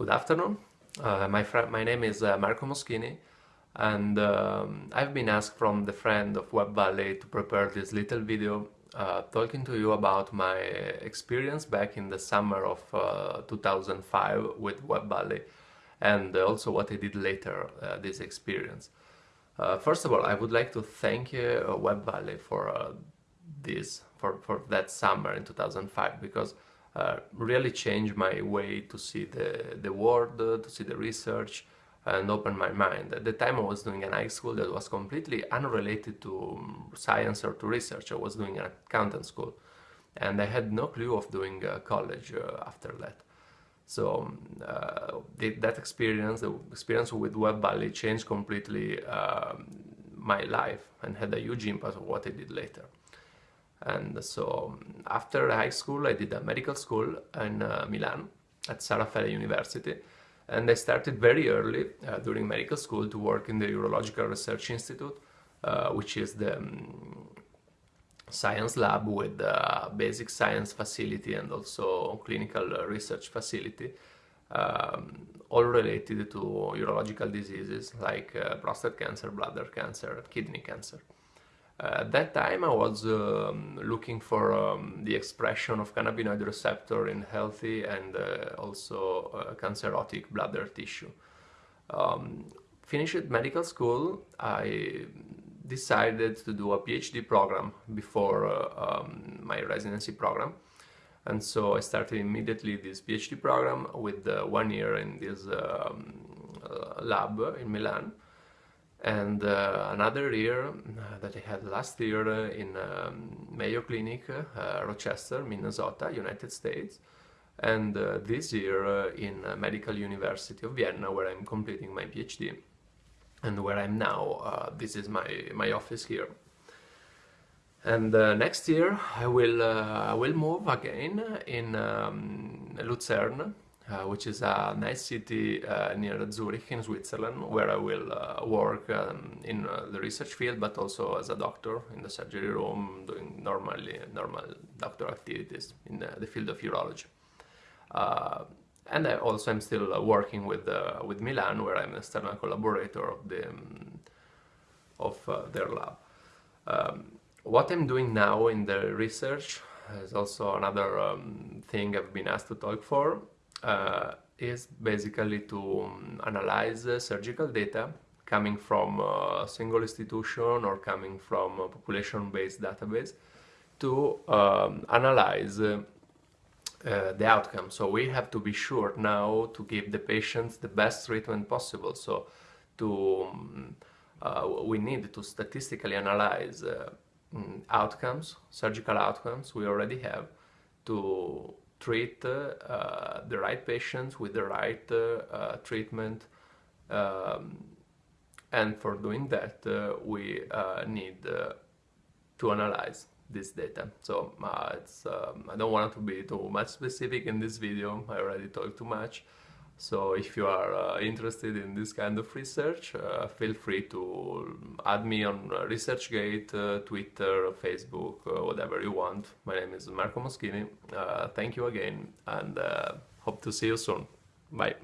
Good afternoon. Uh, my, my name is uh, Marco Moschini and um, I've been asked from the friend of Web Valley to prepare this little video uh, talking to you about my experience back in the summer of uh, 2005 with Web Valley and also what I did later uh, this experience. Uh, first of all, I would like to thank Web Valley for this, for, for that summer in 2005 because uh, really changed my way to see the, the world, uh, to see the research and open my mind. At the time I was doing an high school that was completely unrelated to um, science or to research. I was doing an accountant school and I had no clue of doing uh, college uh, after that. So um, uh, the, that experience, the experience with Web Valley changed completely um, my life and had a huge impact on what I did later. And so after high school, I did a medical school in uh, Milan at San Raffaele University. And I started very early uh, during medical school to work in the Urological Research Institute, uh, which is the um, science lab with the basic science facility and also clinical research facility, um, all related to urological diseases like uh, prostate cancer, bladder cancer, kidney cancer. Uh, at that time I was um, looking for um, the expression of cannabinoid receptor in healthy and uh, also uh, cancerotic bladder tissue. Um, finished medical school, I decided to do a PhD program before uh, um, my residency program. And so I started immediately this PhD program with uh, one year in this um, lab in Milan and uh, another year uh, that I had last year uh, in um, Mayo Clinic, uh, Rochester, Minnesota, United States, and uh, this year uh, in Medical University of Vienna, where I'm completing my PhD, and where I'm now. this is my my office here. And next year I will I will move again in um, Lucerne uh, which is a nice city uh, near Zurich in Switzerland, where I will uh, work um, in uh, the research field, but also as a doctor in the surgery room, doing normally normal doctor activities in the, the field of urology. Uh, and I also am still working with with Milan, where I'm an external collaborator of the um, of their lab. Um, what I'm doing now in the research is also another um, thing I've been asked to talk for uh, is basically to um, analyze surgical data coming from a single institution or coming from a population-based database to um, analyze uh, the outcome. So we have to be sure now to give the patients the best treatment possible. So to um, uh, we need to statistically analyze uh, mm, outcomes, surgical outcomes we already have to treat uh, the right patients with the right uh, treatment um, and for doing that uh, we need to analyze this data. So uh, it's, um, I don't want to be too much specific in this video, I already talked too much. So if you are uh, interested in this kind of research, uh, feel free to add me on ResearchGate, uh, Twitter, Facebook, uh, whatever you want. My name is Marco Moschini. Uh, thank you again and uh, hope to see you soon. Bye.